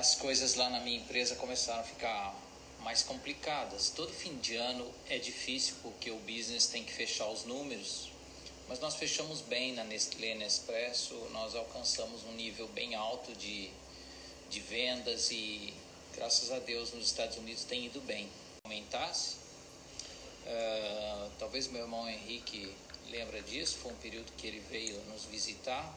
as coisas lá na minha empresa começaram a ficar mais complicadas. Todo fim de ano é difícil porque o business tem que fechar os números, mas nós fechamos bem na Nestlé Nespresso, nós alcançamos um nível bem alto de, de vendas e graças a Deus nos Estados Unidos tem ido bem. Aumentasse, uh, talvez meu irmão Henrique lembra disso, foi um período que ele veio nos visitar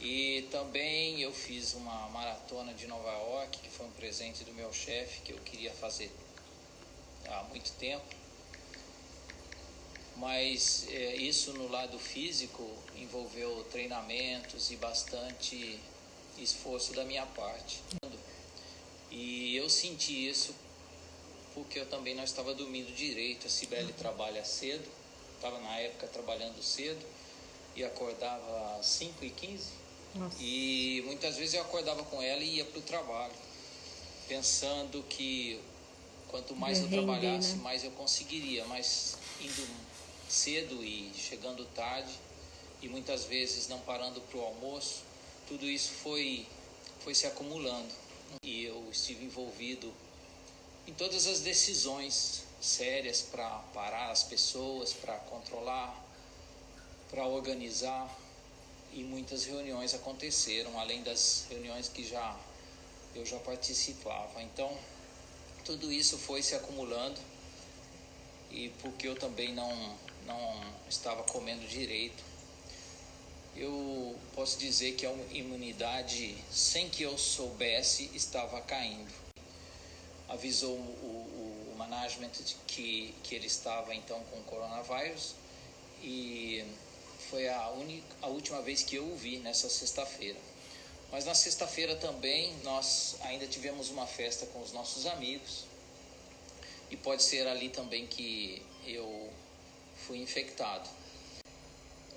e também eu fiz uma maratona de Nova York, que foi um presente do meu chefe, que eu queria fazer há muito tempo. Mas é, isso no lado físico envolveu treinamentos e bastante esforço da minha parte. E eu senti isso porque eu também não estava dormindo direito. A Cibele trabalha cedo, estava na época trabalhando cedo e acordava às 5 e 15 nossa. E muitas vezes eu acordava com ela e ia para o trabalho, pensando que quanto mais eu trabalhasse, né? mais eu conseguiria, mas indo cedo e chegando tarde e muitas vezes não parando para o almoço, tudo isso foi, foi se acumulando e eu estive envolvido em todas as decisões sérias para parar as pessoas, para controlar, para organizar e muitas reuniões aconteceram, além das reuniões que já eu já participava. Então, tudo isso foi se acumulando e porque eu também não não estava comendo direito, eu posso dizer que a imunidade, sem que eu soubesse, estava caindo. Avisou o, o management que, que ele estava então com coronavírus e foi a, única, a última vez que eu o vi nessa sexta-feira. Mas na sexta-feira também nós ainda tivemos uma festa com os nossos amigos. E pode ser ali também que eu fui infectado.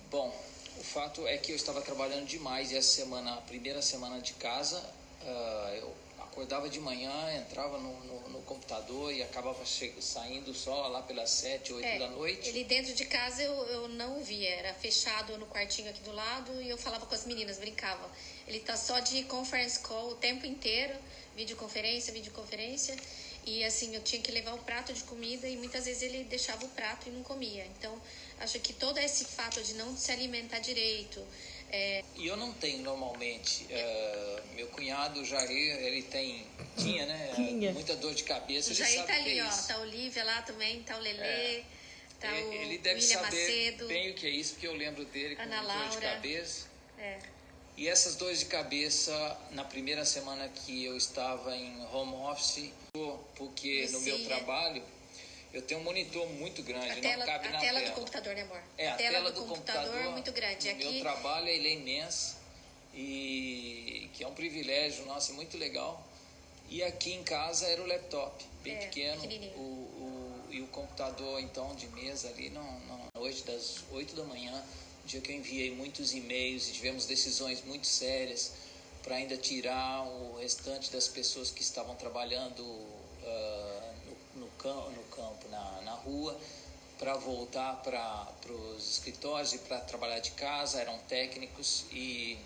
Bom, o fato é que eu estava trabalhando demais e essa semana, a primeira semana de casa, uh, eu acordava de manhã, entrava no, no, no computador e acabava saindo só lá pelas sete, oito é, da noite. Ele dentro de casa eu, eu não via, era fechado no quartinho aqui do lado e eu falava com as meninas, brincava. Ele tá só de conference call o tempo inteiro, videoconferência, videoconferência. E assim, eu tinha que levar o prato de comida e muitas vezes ele deixava o prato e não comia. Então, acho que todo esse fato de não se alimentar direito, é... E eu não tenho normalmente. Uh, meu cunhado, o Jair, ele tem. Tinha, né? Tinha. Muita dor de cabeça. O Jair tá ali, é ó. Tá o Olivia lá também, tá o Lelê. É. Tá o ele deve William saber Macedo, bem o que é isso, porque eu lembro dele com Ana dor Laura. de cabeça. É. E essas dores de cabeça, na primeira semana que eu estava em home office, porque no meu trabalho eu tenho um monitor muito grande, a tela, não cabe a na tela. A tela do computador, né, amor? É, a, a tela, tela do, do computador, computador é muito grande. Aqui... Meu trabalho ele é imenso e que é um privilégio nosso, muito legal. E aqui em casa era o laptop, bem é, pequeno, o, o, e o computador então de mesa ali, não, não, hoje das 8 da manhã, dia que eu enviei muitos e-mails e tivemos decisões muito sérias para ainda tirar o restante das pessoas que estavam trabalhando campo, no campo na, na rua, para voltar para os escritórios e para trabalhar de casa, eram técnicos e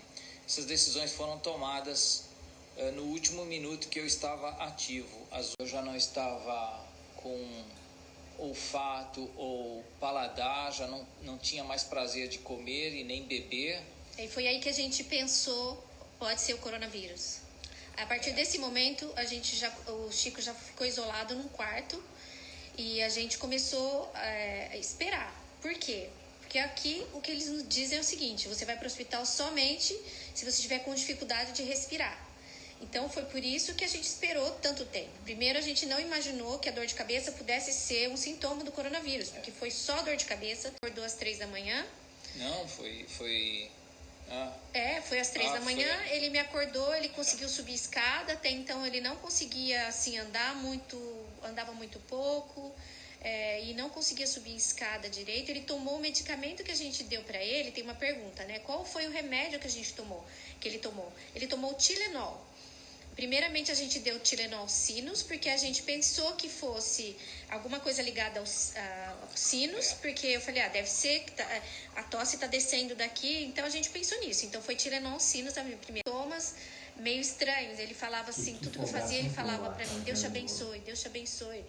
essas decisões foram tomadas uh, no último minuto que eu estava ativo. Eu já não estava com olfato ou paladar, já não, não tinha mais prazer de comer e nem beber. E foi aí que a gente pensou, pode ser o coronavírus. A partir desse momento, a gente já, o Chico já ficou isolado num quarto e a gente começou é, a esperar. Por quê? Porque aqui o que eles nos dizem é o seguinte: você vai para o hospital somente se você estiver com dificuldade de respirar. Então foi por isso que a gente esperou tanto tempo. Primeiro, a gente não imaginou que a dor de cabeça pudesse ser um sintoma do coronavírus, porque foi só dor de cabeça, acordou às três da manhã. Não, foi, foi ah. É, foi às três ah, da manhã, foi. ele me acordou, ele conseguiu subir escada, até então ele não conseguia assim andar muito, andava muito pouco. É, e não conseguia subir escada direito, ele tomou o medicamento que a gente deu para ele. Tem uma pergunta, né? Qual foi o remédio que a gente tomou? Que ele tomou? Ele tomou o Tilenol. Primeiramente, a gente deu Tilenol sinos, porque a gente pensou que fosse alguma coisa ligada aos, uh, aos sinos, porque eu falei, ah, deve ser que tá, a tosse tá descendo daqui, então a gente pensou nisso. Então foi Tilenol sinos também. Primeiro, Thomas, meio estranhos. Ele falava assim, tudo que eu fazia, ele falava para mim, Deus te abençoe, Deus te abençoe.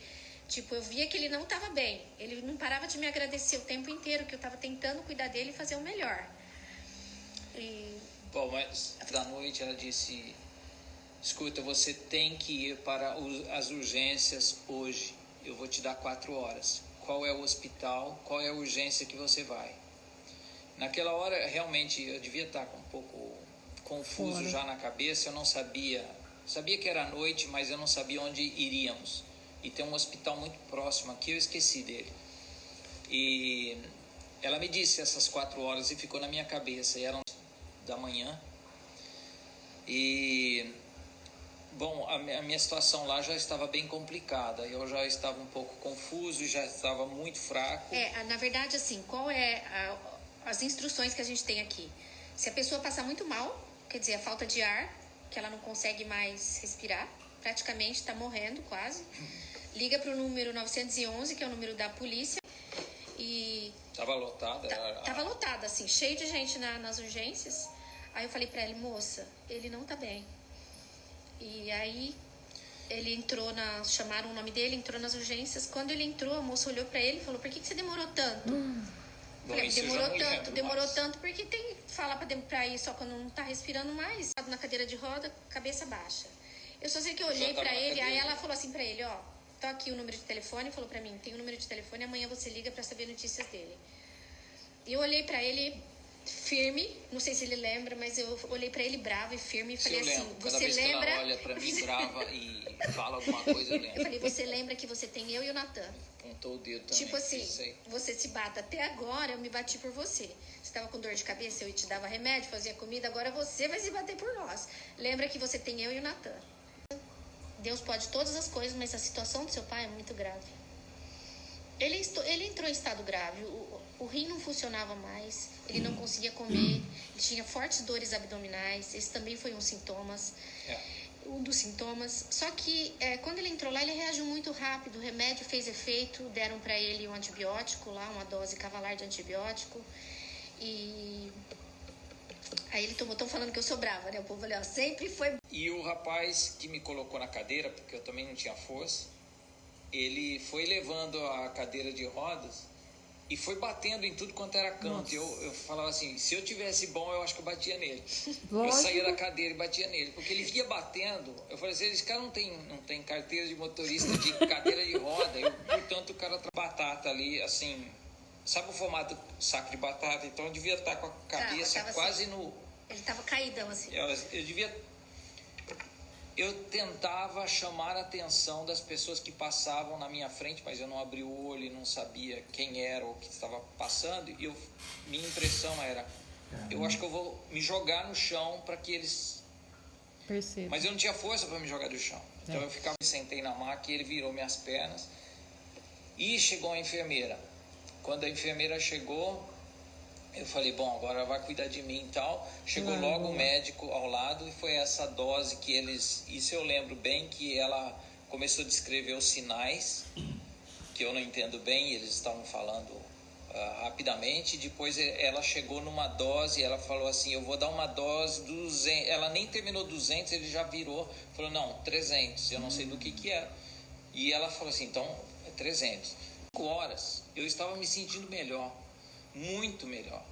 Tipo, eu via que ele não estava bem. Ele não parava de me agradecer o tempo inteiro, que eu estava tentando cuidar dele e fazer o melhor. E... Bom, mas da noite ela disse escuta, você tem que ir para as urgências hoje. Eu vou te dar quatro horas. Qual é o hospital? Qual é a urgência que você vai? Naquela hora, realmente, eu devia estar um pouco confuso Fora. já na cabeça. Eu não sabia. Sabia que era noite, mas eu não sabia onde iríamos. E tem um hospital muito próximo aqui, eu esqueci dele. E ela me disse essas quatro horas e ficou na minha cabeça. E eram da manhã. E Bom, a minha situação lá já estava bem complicada. Eu já estava um pouco confuso, já estava muito fraco. É, na verdade, assim, qual é a, as instruções que a gente tem aqui? Se a pessoa passar muito mal, quer dizer, a falta de ar, que ela não consegue mais respirar, praticamente está morrendo quase, liga para o número 911, que é o número da polícia, e... Estava lotada? Estava lotada, assim, cheio de gente na, nas urgências. Aí eu falei para ele, moça, ele não está bem e aí ele entrou na. Chamaram o nome dele, entrou nas urgências. Quando ele entrou, a moça olhou para ele e falou: Por que, que você demorou tanto? Hum. Falei, demorou tanto, demorou mais. tanto, porque tem fala pra, pra ir só quando não tá respirando mais. Na cadeira de roda, cabeça baixa. Eu só sei que eu olhei para ele, aí ela falou assim para ele, ó, tá aqui o número de telefone, falou para mim, tem o número de telefone, amanhã você liga para saber notícias dele. E eu olhei para ele, firme, não sei se ele lembra, mas eu olhei para ele bravo e firme e falei assim, você lembra? Que olha para mim brava e fala alguma coisa, eu lembro. Eu falei, você lembra que você tem eu e o Natan? Apontou o dedo também. Tipo assim, você se bata até agora, eu me bati por você. Você estava com dor de cabeça, eu te dava remédio, fazia comida, agora você vai se bater por nós. Lembra que você tem eu e o Natan. Deus pode todas as coisas, mas a situação do seu pai é muito grave. Ele, ele entrou em estado grave. O, o rim não funcionava mais, ele não conseguia comer, ele tinha fortes dores abdominais, esse também foi um sintomas. É. Um dos sintomas. Só que é, quando ele entrou lá, ele reagiu muito rápido. O remédio fez efeito, deram para ele um antibiótico lá, uma dose cavalar de antibiótico. E Aí ele tomou, tão falando que eu sou brava, né? O povo ali, ó, sempre foi. E o rapaz que me colocou na cadeira, porque eu também não tinha força, ele foi levando a cadeira de rodas e foi batendo em tudo quanto era canto. Eu, eu falava assim, se eu tivesse bom, eu acho que eu batia nele. Lógico. Eu saía da cadeira e batia nele. Porque ele via batendo. Eu falei assim, esse cara não tem, não tem carteira de motorista de cadeira de roda. Eu, portanto, o cara tá batata ali, assim... Sabe o formato saco de batata? Então eu devia estar com a cabeça tava, tava quase assim, no... Ele tava caídão, assim. Eu, eu devia eu tentava chamar a atenção das pessoas que passavam na minha frente, mas eu não abri o olho e não sabia quem era ou o que estava passando. E eu, minha impressão era: eu acho que eu vou me jogar no chão para que eles. Perceba. Mas eu não tinha força para me jogar do chão. Então é. eu ficava, me sentei na maca e ele virou minhas pernas. E chegou a enfermeira. Quando a enfermeira chegou, eu falei, bom, agora vai cuidar de mim e tal. Chegou uhum. logo o médico ao lado e foi essa dose que eles. Isso eu lembro bem que ela começou a descrever os sinais, que eu não entendo bem, eles estavam falando uh, rapidamente. Depois ela chegou numa dose, ela falou assim: Eu vou dar uma dose dos 200. Ela nem terminou 200, ele já virou, falou: Não, 300, eu não sei do que que é. E ela falou assim: Então, é 300. 5 horas, eu estava me sentindo melhor muito melhor.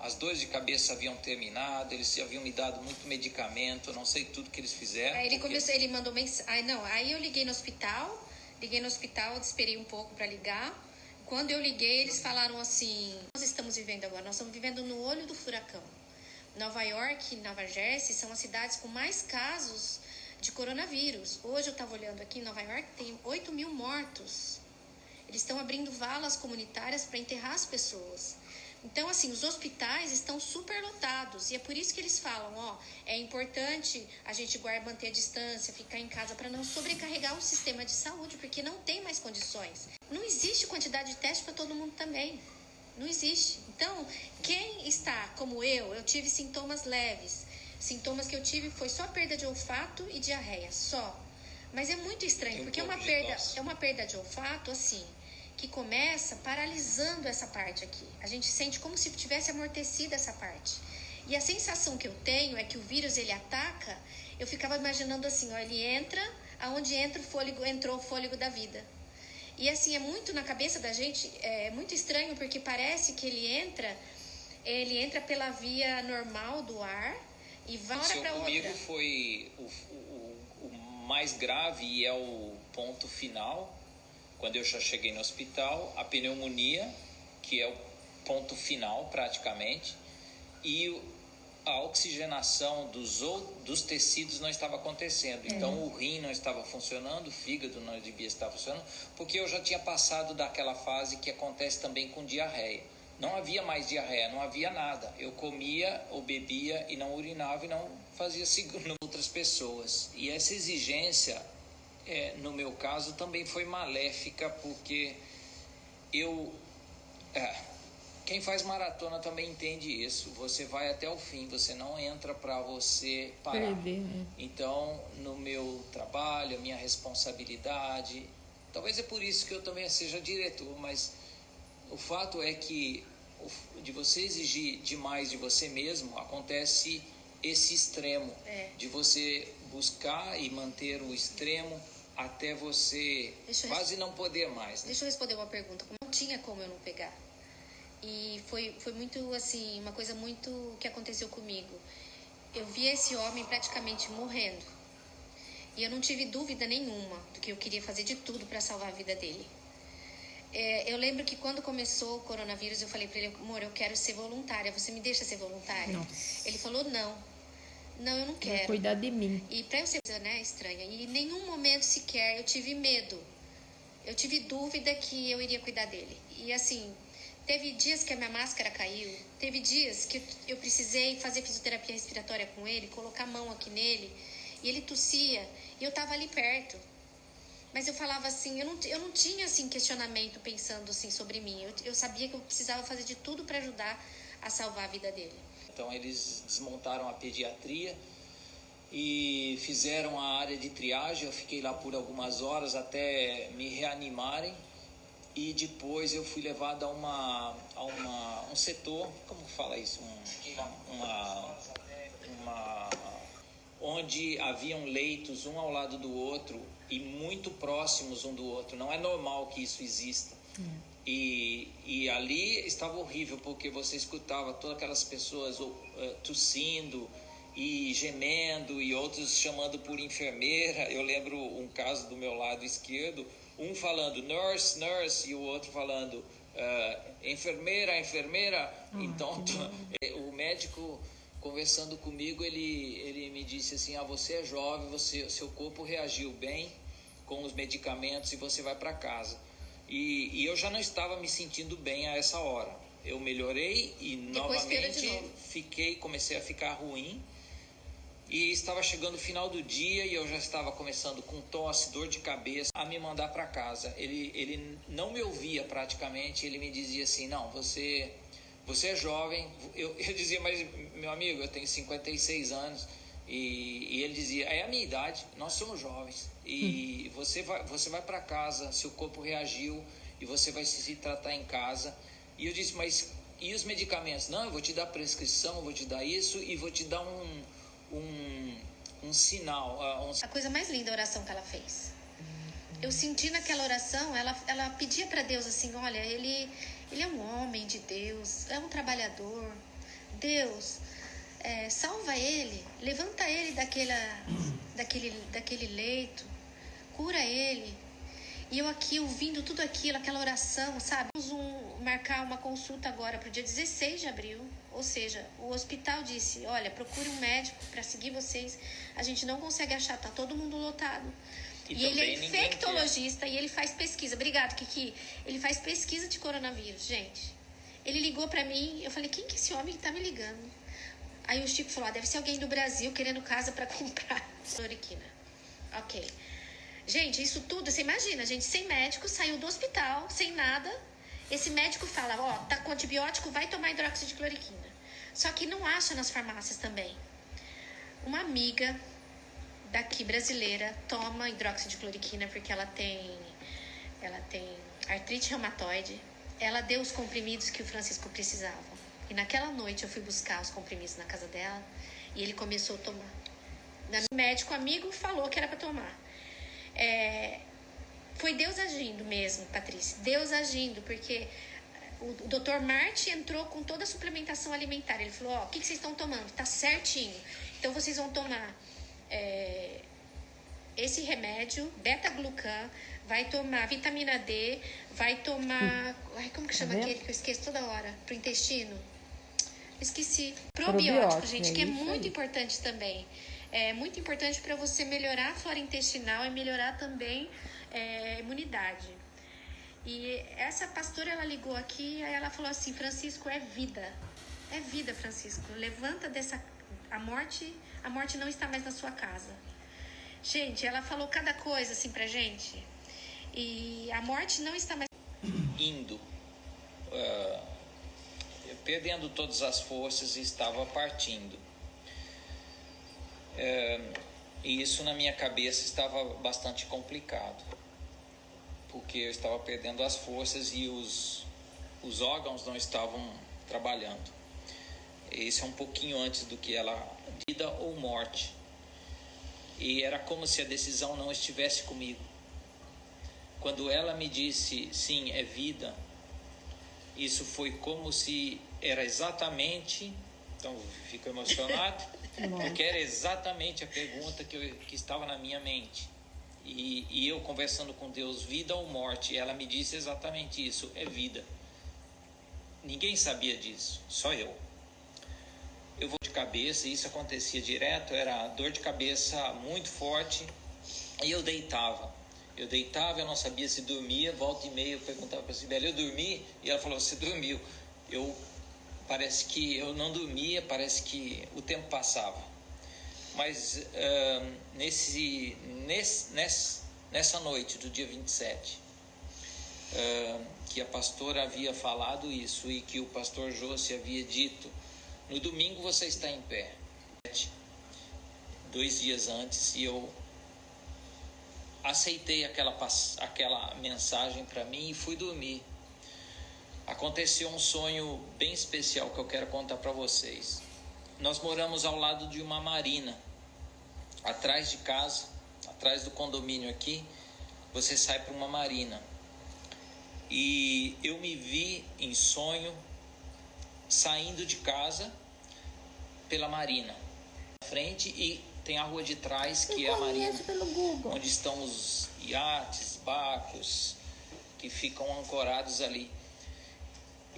As dores de cabeça haviam terminado, eles haviam me dado muito medicamento, não sei tudo que eles fizeram. Aí ele porque... começou, ele mandou mensagem. não, aí eu liguei no hospital, liguei no hospital, esperei um pouco para ligar. Quando eu liguei, eles falaram assim: Nós estamos vivendo agora, nós estamos vivendo no olho do furacão. Nova York e Nova Jersey são as cidades com mais casos de coronavírus. Hoje eu estava olhando aqui, em Nova York tem 8 mil mortos. Eles estão abrindo valas comunitárias para enterrar as pessoas. Então, assim, os hospitais estão superlotados e é por isso que eles falam, ó, é importante a gente guardar, manter a distância, ficar em casa para não sobrecarregar o sistema de saúde, porque não tem mais condições. Não existe quantidade de teste para todo mundo também. Não existe. Então, quem está como eu, eu tive sintomas leves, Sintomas que eu tive foi só perda de olfato e diarreia, só. Mas é muito estranho, porque é uma perda, é uma perda de olfato assim, que começa paralisando essa parte aqui. A gente sente como se tivesse amortecido essa parte. E a sensação que eu tenho é que o vírus ele ataca, eu ficava imaginando assim, ó, ele entra, aonde entra o fôlego, entrou o fôlego da vida. E assim, é muito na cabeça da gente, é muito estranho, porque parece que ele entra, ele entra pela via normal do ar e vai para outra. comigo foi o, o, o mais grave e é o ponto final, quando eu já cheguei no hospital, a pneumonia, que é o ponto final praticamente, e a oxigenação dos, dos tecidos não estava acontecendo. É. Então, o rim não estava funcionando, o fígado não devia estar funcionando, porque eu já tinha passado daquela fase que acontece também com diarreia. Não havia mais diarreia, não havia nada. Eu comia ou bebia e não urinava e não fazia segundo outras pessoas. E essa exigência, é, no meu caso, também foi maléfica, porque eu. É, quem faz maratona também entende isso. Você vai até o fim, você não entra para você parar. Perder, né? Então, no meu trabalho, a minha responsabilidade, talvez é por isso que eu também seja diretor, mas o fato é que de você exigir demais de você mesmo, acontece esse extremo é. de você buscar e manter o extremo até você quase não poder mais. Né? Deixa eu responder uma pergunta. Não tinha como eu não pegar. E foi, foi muito, assim, uma coisa muito que aconteceu comigo. Eu vi esse homem praticamente morrendo. E eu não tive dúvida nenhuma do que eu queria fazer de tudo para salvar a vida dele. É, eu lembro que quando começou o coronavírus, eu falei para ele, amor, eu quero ser voluntária. Você me deixa ser voluntária? Nossa. Ele falou, não. Não, eu não quero. Vai cuidar de mim. E pra eu ser né, estranha. E em nenhum momento sequer eu tive medo. Eu tive dúvida que eu iria cuidar dele. E assim, Teve dias que a minha máscara caiu, teve dias que eu precisei fazer fisioterapia respiratória com ele, colocar a mão aqui nele, e ele tossia, e eu tava ali perto. Mas eu falava assim, eu não, eu não tinha assim questionamento pensando assim sobre mim. Eu, eu sabia que eu precisava fazer de tudo para ajudar a salvar a vida dele. Então eles desmontaram a pediatria e fizeram a área de triagem. Eu fiquei lá por algumas horas até me reanimarem e depois eu fui levado a uma, a uma um setor, como fala isso, um, uma, uma, onde haviam leitos um ao lado do outro e muito próximos um do outro. Não é normal que isso exista. E, e ali estava horrível porque você escutava todas aquelas pessoas uh, tossindo e gemendo e outros chamando por enfermeira. Eu lembro um caso do meu lado esquerdo um falando nurse, nurse, e o outro falando uh, enfermeira, enfermeira. Ah, então, é, o médico conversando comigo, ele, ele me disse assim: ah, você é jovem, você, seu corpo reagiu bem com os medicamentos e você vai para casa. E, e, eu já não estava me sentindo bem a essa hora. Eu melhorei e Depois novamente fiquei, comecei a ficar ruim e estava chegando o final do dia e eu já estava começando com tosse, dor de cabeça, a me mandar para casa. Ele, ele não me ouvia praticamente, ele me dizia assim: Não, você, você é jovem. Eu, eu dizia, mas meu amigo, eu tenho 56 anos. E, e ele dizia: É a minha idade, nós somos jovens. E você vai, você vai para casa, seu corpo reagiu e você vai se tratar em casa. E eu disse: Mas e os medicamentos? Não, eu vou te dar prescrição, eu vou te dar isso e vou te dar um um, um sinal. Uh, um... A coisa mais linda a oração que ela fez. Eu senti naquela oração, ela, ela pedia para Deus assim: olha, ele, ele é um homem de Deus, é um trabalhador. Deus, é, salva ele, levanta ele daquela, daquele, daquele leito, cura ele. E eu aqui ouvindo tudo aquilo, aquela oração, sabe? Vamos um, marcar uma consulta agora para o dia 16 de abril. Ou seja, o hospital disse: olha, procure um médico para seguir vocês. A gente não consegue achar, tá todo mundo lotado. E, e ele é infectologista e ele faz pesquisa. Obrigado, Kiki. Ele faz pesquisa de coronavírus, gente. Ele ligou para mim, eu falei: quem que é esse homem que tá me ligando? Aí o Chico falou: ah, deve ser alguém do Brasil querendo casa para comprar cloriquina. Ok. Gente, isso tudo, você imagina, gente sem médico, saiu do hospital, sem nada. Esse médico fala, ó, tá com antibiótico, vai tomar cloriquina. Só que não acha nas farmácias também. uma amiga daqui brasileira toma cloriquina porque ela tem ela tem artrite reumatoide. Ela deu os comprimidos que o Francisco precisava. E naquela noite eu fui buscar os comprimidos na casa dela e ele começou a tomar. O médico amigo falou que era para tomar. É, foi Deus agindo mesmo, Patrícia. Deus agindo, porque o, o doutor Marte entrou com toda a suplementação alimentar. Ele falou: Ó, oh, o que, que vocês estão tomando? Tá certinho. Então vocês vão tomar é, esse remédio, beta-glucan, vai tomar vitamina D, vai tomar. Ai, como que chama tá aquele que eu esqueço toda hora? Pro intestino? Esqueci. Probiótico, Probiótico gente, é que é muito aí. importante também. É muito importante para você melhorar a flora intestinal e melhorar também é, a imunidade. E essa pastora, ela ligou aqui, aí ela falou assim, Francisco, é vida. É vida, Francisco. Levanta dessa... A morte, a morte não está mais na sua casa. Gente, ela falou cada coisa assim pra gente. E a morte não está mais... Indo. Uh, perdendo todas as forças e estava partindo. Uh, e isso na minha cabeça estava bastante complicado porque eu estava perdendo as forças e os, os órgãos não estavam trabalhando. Esse é um pouquinho antes do que ela vida ou morte. E era como se a decisão não estivesse comigo. Quando ela me disse sim, é vida, isso foi como se era exatamente. Então, fico emocionado, porque era exatamente a pergunta que, eu, que estava na minha mente. E, e eu conversando com Deus, vida ou morte, ela me disse exatamente isso: é vida. Ninguém sabia disso, só eu. Eu vou de cabeça, e isso acontecia direto, era dor de cabeça muito forte, e eu deitava. Eu deitava, eu não sabia se dormia, volta e meia eu perguntava para a Sibeli, eu dormi? E ela falou, você dormiu. Eu, parece que eu não dormia, parece que o tempo passava mas uh, nesse, nesse, nessa noite do dia 27, uh, que a pastora havia falado isso e que o pastor José havia dito, no domingo você está em pé. Dois dias antes, e eu aceitei aquela, aquela mensagem para mim e fui dormir. Aconteceu um sonho bem especial que eu quero contar para vocês. Nós moramos ao lado de uma marina atrás de casa, atrás do condomínio aqui, você sai para uma marina. E eu me vi em sonho saindo de casa pela marina. Frente e tem a rua de trás que eu é a marina, onde estão os iates, barcos que ficam ancorados ali.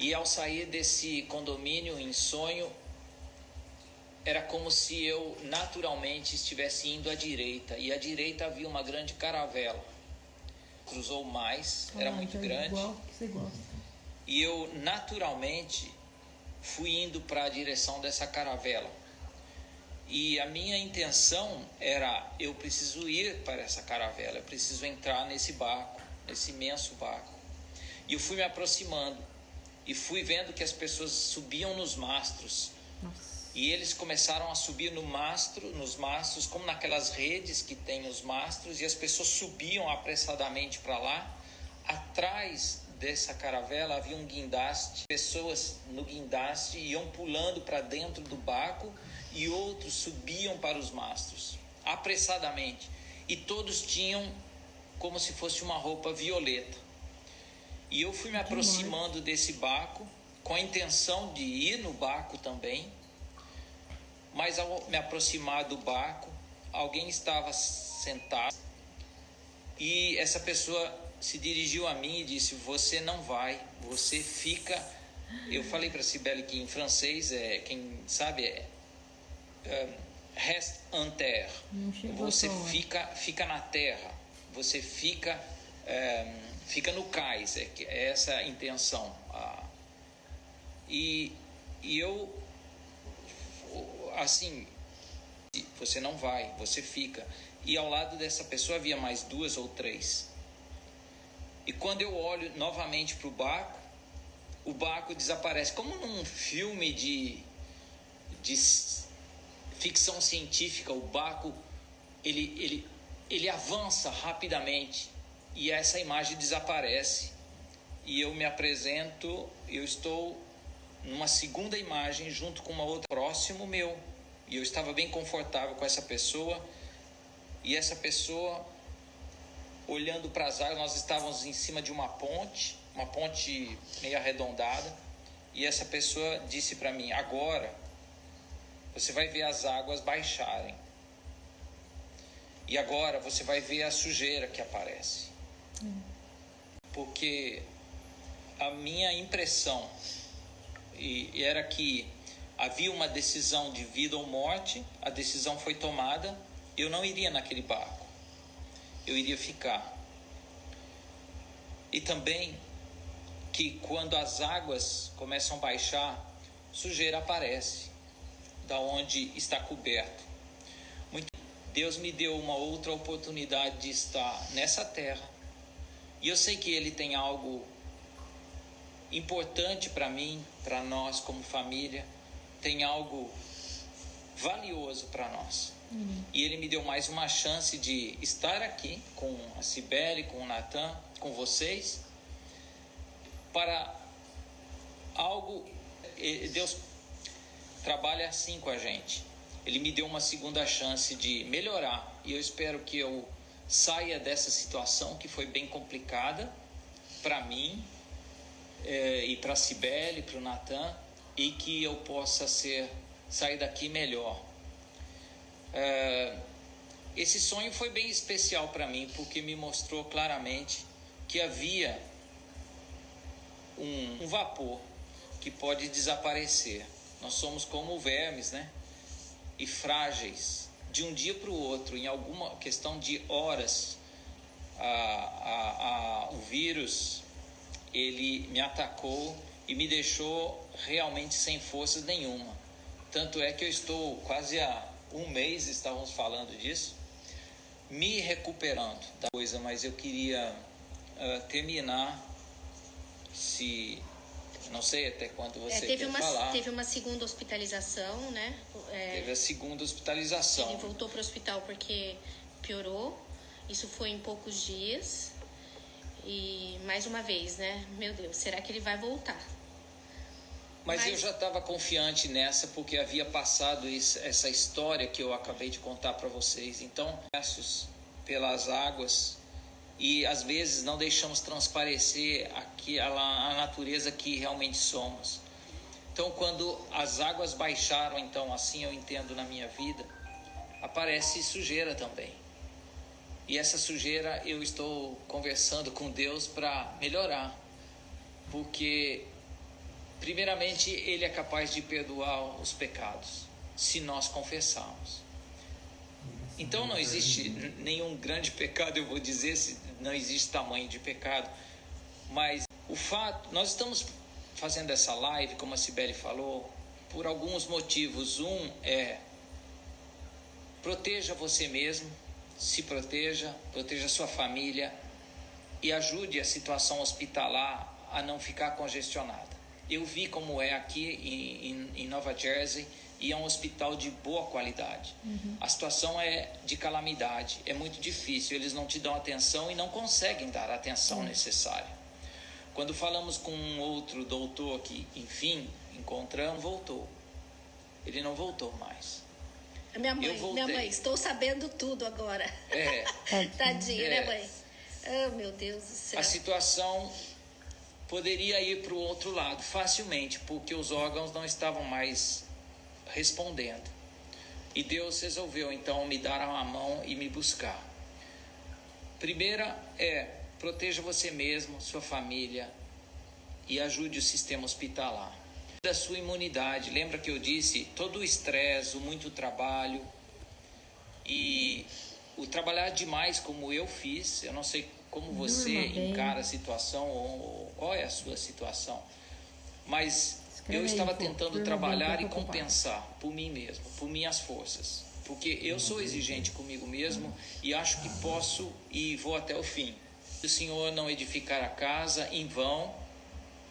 E ao sair desse condomínio em sonho, era como se eu naturalmente estivesse indo à direita e à direita havia uma grande caravela. Cruzou mais, ah, era muito é grande. Igual que você gosta. E eu naturalmente fui indo para a direção dessa caravela. E a minha intenção era eu preciso ir para essa caravela, eu preciso entrar nesse barco, nesse imenso barco. E eu fui me aproximando e fui vendo que as pessoas subiam nos mastros. Nossa e eles começaram a subir no mastro, nos mastros, como naquelas redes que tem os mastros, e as pessoas subiam apressadamente para lá. Atrás dessa caravela havia um guindaste, pessoas no guindaste iam pulando para dentro do barco e outros subiam para os mastros, apressadamente. E todos tinham como se fosse uma roupa violeta. E eu fui me aproximando desse barco com a intenção de ir no barco também mas ao me aproximar do barco, alguém estava sentado e essa pessoa se dirigiu a mim e disse: Você não vai, você fica. Eu falei para Sibeli que em francês é quem sabe é, é reste en terre. Você fica, fica na terra. Você fica, é, fica no cais. É, é essa a intenção. Ah, e, e eu assim, você não vai, você fica. E ao lado dessa pessoa havia mais duas ou três. E quando eu olho novamente para o barco, o barco desaparece. Como num filme de, de ficção científica, o barco ele, ele, ele avança rapidamente e essa imagem desaparece. E eu me apresento, eu estou numa segunda imagem junto com uma outra próximo meu. E eu estava bem confortável com essa pessoa. E essa pessoa olhando para as águas, nós estávamos em cima de uma ponte, uma ponte meio arredondada, e essa pessoa disse para mim: "Agora você vai ver as águas baixarem. E agora você vai ver a sujeira que aparece. Porque a minha impressão e era que havia uma decisão de vida ou morte, a decisão foi tomada, eu não iria naquele barco. Eu iria ficar. E também que quando as águas começam a baixar, sujeira aparece da onde está coberto. Deus me deu uma outra oportunidade de estar nessa terra. E eu sei que Ele tem algo importante para mim, para nós como família, tem algo valioso para nós. Uhum. E Ele me deu mais uma chance de estar aqui com a Cibele, com o Natan, com vocês, para algo. Deus trabalha assim com a gente. Ele me deu uma segunda chance de melhorar e eu espero que eu saia dessa situação que foi bem complicada para mim é, e para Cibele, para o Natan e que eu possa ser sair daqui melhor. É, esse sonho foi bem especial para mim porque me mostrou claramente que havia um, um vapor que pode desaparecer nós somos como vermes, né? E frágeis. De um dia para o outro, em alguma questão de horas, a, a, a, o vírus ele me atacou e me deixou realmente sem forças nenhuma. Tanto é que eu estou quase há um mês, estávamos falando disso, me recuperando da coisa, mas eu queria uh, terminar, se não sei até quando você é, teve uma, falar. Teve uma segunda hospitalização, né? É, teve a segunda hospitalização. Ele voltou para o hospital porque piorou. Isso foi em poucos dias. E mais uma vez, né? Meu Deus, será que ele vai voltar? Mas, Mas... eu já estava confiante nessa porque havia passado isso, essa história que eu acabei de contar para vocês. Então, peços pelas águas e às vezes não deixamos transparecer aqui a, a natureza que realmente somos. Então, quando as águas baixaram, então assim eu entendo na minha vida, aparece sujeira também. E essa sujeira eu estou conversando com Deus para melhorar, porque primeiramente ele é capaz de perdoar os pecados, se nós confessarmos. Então não existe nenhum grande pecado, eu vou dizer, se não existe tamanho de pecado. Mas o fato, nós estamos fazendo essa live, como a Cibele falou, por alguns motivos. Um é proteja você mesmo, se proteja, proteja sua família e ajude a situação hospitalar a não ficar congestionada. Eu vi como é aqui em, em, em Nova Jersey e é um hospital de boa qualidade. Uhum. A situação é de calamidade, é muito difícil, eles não te dão atenção e não conseguem dar a atenção uhum. necessária. Quando falamos com um outro doutor que, enfim, encontramos, voltou. Ele não voltou mais. Minha mãe, minha mãe, estou sabendo tudo agora. É. Tadinha, né, é. né, mãe? Oh, meu Deus do céu. A situação poderia ir para o outro lado facilmente, porque os órgãos não estavam mais respondendo. E Deus resolveu então me dar a mão e me buscar. Primeira é proteja você mesmo, sua família e ajude o sistema hospitalar. Da sua imunidade, lembra que eu disse todo o estresse, o muito trabalho e o trabalhar demais como eu fiz. Eu não sei como você encara a situação ou qual é a sua situação, mas eu estava tentando trabalhar e compensar por mim mesmo, por minhas forças. Porque eu sou exigente comigo mesmo e acho que posso e vou até o fim. Se o Senhor não edificar a casa, em vão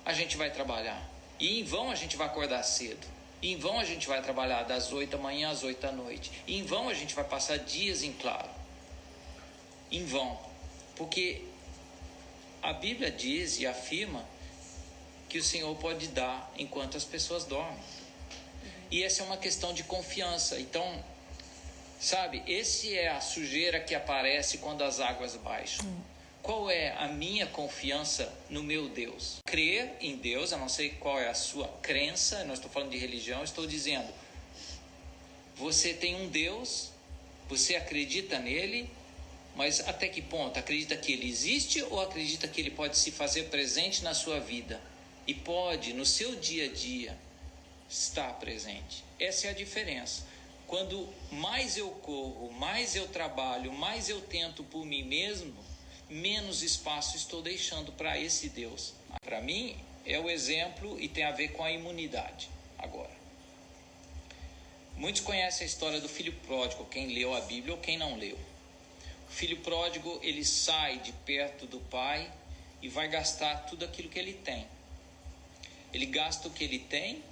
a gente vai trabalhar. E em vão a gente vai acordar cedo. Em vão a gente vai trabalhar das 8 da manhã às 8 da noite. Em vão a gente vai passar dias em claro. Em vão. Porque a Bíblia diz e afirma que o Senhor pode dar enquanto as pessoas dormem. E essa é uma questão de confiança. Então, sabe, esse é a sujeira que aparece quando as águas baixam. Qual é a minha confiança no meu Deus? Crer em Deus, eu não sei qual é a sua crença, não estou falando de religião, estou dizendo: você tem um Deus, você acredita nele, mas até que ponto? Acredita que ele existe ou acredita que ele pode se fazer presente na sua vida e pode, no seu dia a dia, estar presente? Essa é a diferença. Quando mais eu corro, mais eu trabalho, mais eu tento por mim mesmo, menos espaço estou deixando para esse Deus. Para mim, é o exemplo e tem a ver com a imunidade. Agora, muitos conhecem a história do filho pródigo, quem leu a Bíblia ou quem não leu. O filho pródigo, ele sai de perto do pai e vai gastar tudo aquilo que ele tem. Ele gasta o que ele tem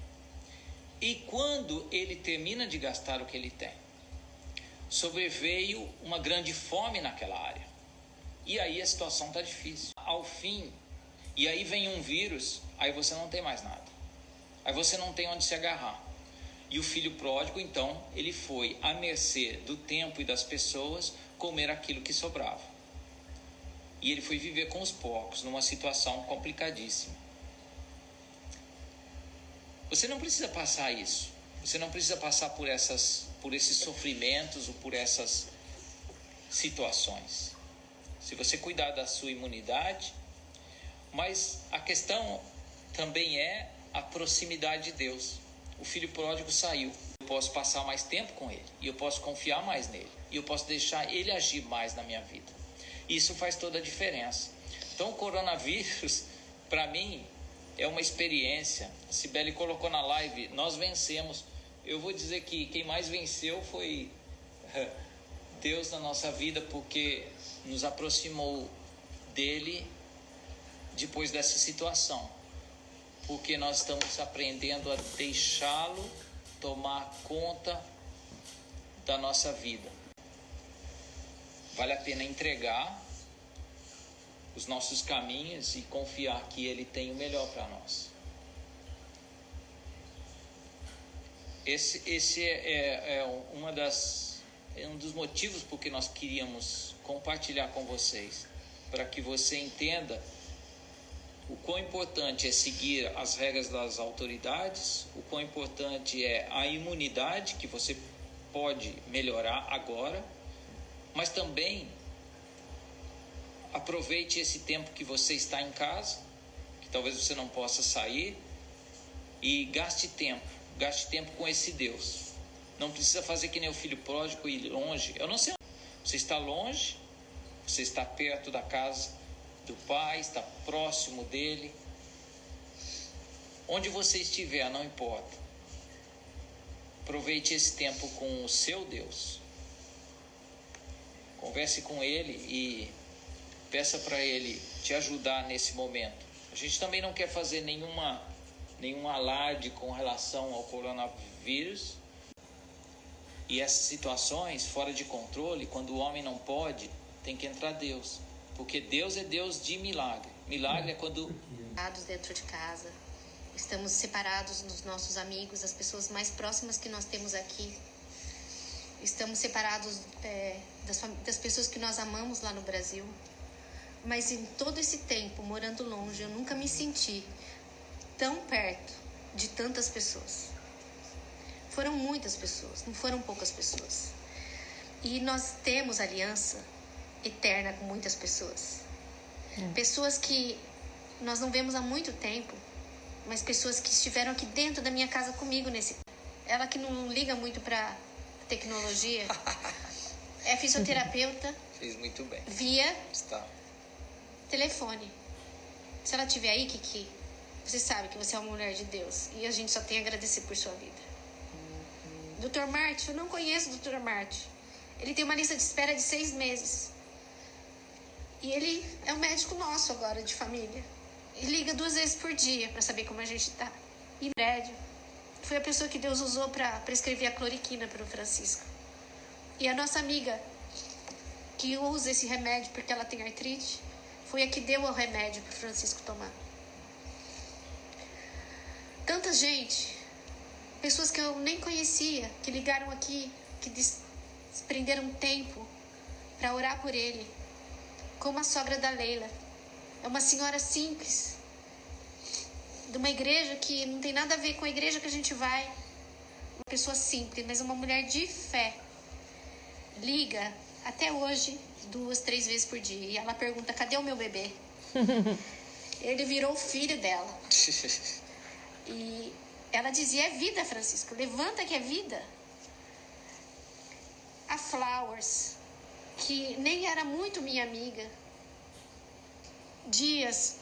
e quando ele termina de gastar o que ele tem, sobreveio uma grande fome naquela área. E aí a situação está difícil. Ao fim, e aí vem um vírus, aí você não tem mais nada. Aí você não tem onde se agarrar. E o filho pródigo, então, ele foi à mercê do tempo e das pessoas comer aquilo que sobrava. E ele foi viver com os porcos numa situação complicadíssima. Você não precisa passar isso. Você não precisa passar por essas por esses sofrimentos ou por essas situações se você cuidar da sua imunidade, mas a questão também é a proximidade de Deus. O filho pródigo saiu. Eu posso passar mais tempo com ele e eu posso confiar mais nele e eu posso deixar ele agir mais na minha vida. Isso faz toda a diferença. Então, o coronavírus, para mim, é uma experiência. A Sibeli colocou na live: nós vencemos. Eu vou dizer que quem mais venceu foi Deus na nossa vida, porque nos aproximou dele depois dessa situação, porque nós estamos aprendendo a deixá-lo tomar conta da nossa vida. Vale a pena entregar os nossos caminhos e confiar que Ele tem o melhor para nós. Esse, esse é, é, é uma das é um dos motivos por que nós queríamos compartilhar com vocês, para que você entenda o quão importante é seguir as regras das autoridades, o quão importante é a imunidade que você pode melhorar agora, mas também aproveite esse tempo que você está em casa, que talvez você não possa sair, e gaste tempo, gaste tempo com esse Deus. Não precisa fazer que nem o filho pródigo ir longe. Eu não sei você está longe, você está perto da casa do Pai, está próximo dele. Onde você estiver, não importa. Aproveite esse tempo com o seu Deus. Converse com ele e peça para ele te ajudar nesse momento. A gente também não quer fazer nenhuma nenhum alarde com relação ao coronavírus, e essas situações fora de controle, quando o homem não pode, tem que entrar Deus. Porque Deus é Deus de milagre. Milagre é quando. dentro de casa. Estamos separados dos nossos amigos, das pessoas mais próximas que nós temos aqui. Estamos separados é, das, das pessoas que nós amamos lá no Brasil. Mas em todo esse tempo, morando longe, eu nunca me senti tão perto de tantas pessoas. Foram muitas pessoas, não foram poucas pessoas. E nós temos aliança eterna com muitas pessoas. É. Pessoas que nós não vemos há muito tempo, mas pessoas que estiveram aqui dentro da minha casa comigo nesse. Ela que não liga muito para tecnologia, é fisioterapeuta. Fez muito bem. Via Está. Telefone. Se ela estiver aí, Kiki, você sabe que você é uma mulher de Deus e a gente só tem a agradecer por sua vida. Dr. Martin, eu não conheço o Dr. Martin. Ele tem uma lista de espera de seis meses. E ele é um médico nosso agora, de família. E liga duas vezes por dia para saber como a gente tá. E prédio. foi a pessoa que Deus usou para prescrever a cloriquina para o Francisco. E a nossa amiga, que usa esse remédio porque ela tem artrite, foi a que deu o remédio para Francisco tomar. Tanta gente, pessoas que eu nem conhecia, que ligaram aqui, que desprenderam tempo para orar por ele, como a sogra da Leila. É uma senhora simples, de uma igreja que não tem nada a ver com a igreja que a gente vai. Uma pessoa simples, mas uma mulher de fé. Liga até hoje duas, três vezes por dia. E ela pergunta: cadê o meu bebê? Ele virou o filho dela. E ela dizia: é vida, Francisco, levanta que é vida. A Flowers, que nem era muito minha amiga, dias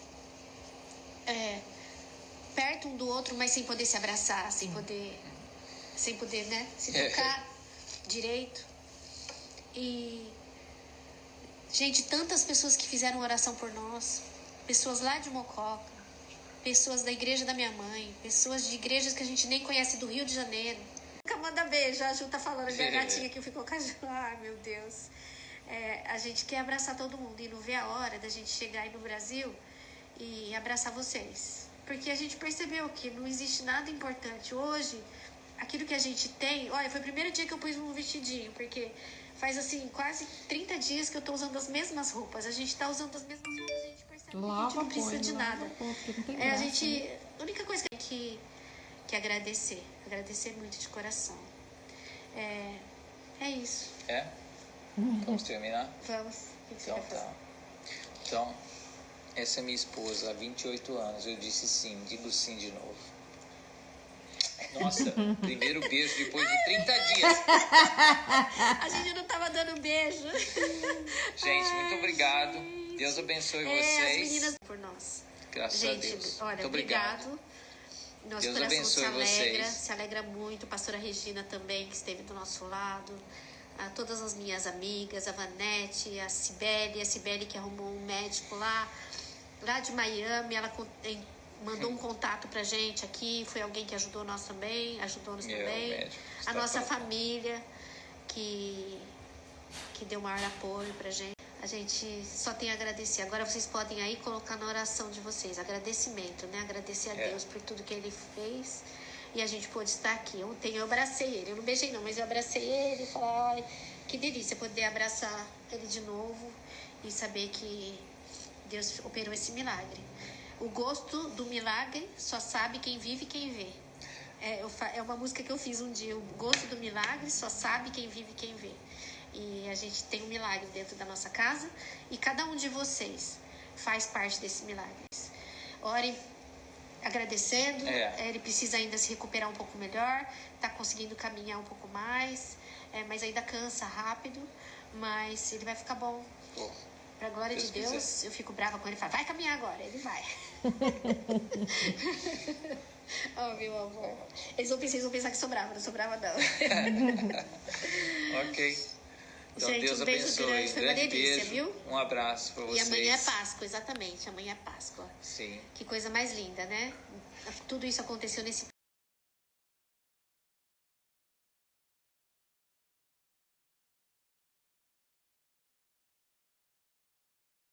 é, perto um do outro, mas sem poder se abraçar, sem poder, sem poder, né, se é. tocar direito. E gente, tantas pessoas que fizeram oração por nós, pessoas lá de Mococa, pessoas da igreja da minha mãe, pessoas de igrejas que a gente nem conhece do Rio de Janeiro. Nunca manda beijo, a Ju tá falando, a gatinha que ficou com a Ju. Ai, meu Deus. É, a gente quer abraçar todo mundo e não vê a hora da gente chegar aí no Brasil e abraçar vocês. Porque a gente percebeu que não existe nada importante. Hoje, aquilo que a gente tem. Olha, foi o primeiro dia que eu pus um vestidinho, porque faz assim quase 30 dias que eu tô usando as mesmas roupas. A gente tá usando as mesmas roupas, a gente percebe lava, que a gente não precisa põe, de nada. Pô, é, a gente. Né? A única coisa que tem que, que agradecer. Agradecer muito de coração. É, é isso. É? Vamos terminar? Vamos. Então tá. Então, essa é minha esposa há 28 anos. Eu disse sim, digo sim de novo. Nossa, primeiro beijo depois de 30 dias. A gente não tava dando beijo. Gente, muito obrigado. Deus abençoe é, vocês. As meninas por nós. Graças gente, a Deus. Olha, muito obrigado. obrigado. Nosso Deus coração abençoe se alegra, vocês. se alegra muito. Pastora Regina também, que esteve do nosso lado. A todas as minhas amigas, a Vanete, a Cibele, a Cibele que arrumou um médico lá, lá de Miami, ela mandou um contato pra gente aqui, foi alguém que ajudou nós também, ajudou-nos Meu também. médico, A nossa pronto. família, que, que deu maior apoio pra gente. A gente só tem a agradecer. Agora vocês podem aí colocar na oração de vocês, agradecimento, né? Agradecer a É. Deus por tudo que Ele fez e a gente pôde estar aqui. Ontem eu abracei ele, eu não beijei não, mas eu abracei ele e falei, ai, que delícia poder abraçar ele de novo e saber que Deus operou esse milagre. O gosto do milagre só sabe quem vive e quem vê. É, é uma música que eu fiz um dia. O gosto do milagre só sabe quem vive e quem vê. E a gente tem um milagre dentro da nossa casa e cada um de vocês faz parte desse milagre. Orem agradecendo. É. Ele precisa ainda se recuperar um pouco melhor, tá conseguindo caminhar um pouco mais, é, mas ainda cansa rápido. Mas ele vai ficar bom. Pô, Pra glória Deus de Deus, quiser. eu fico brava com ele e falo, vai caminhar agora. Ele vai. oh, meu amor. Eles vão, pensar, eles vão pensar que sou brava, não sou brava, não. ok. Então Gente, Deus um beijo abençoe. grande, foi uma grande delícia, beijo. viu? Um abraço para E vocês. amanhã é Páscoa, exatamente. Amanhã é Páscoa. Sim. Que coisa mais linda, né? Tudo isso aconteceu nesse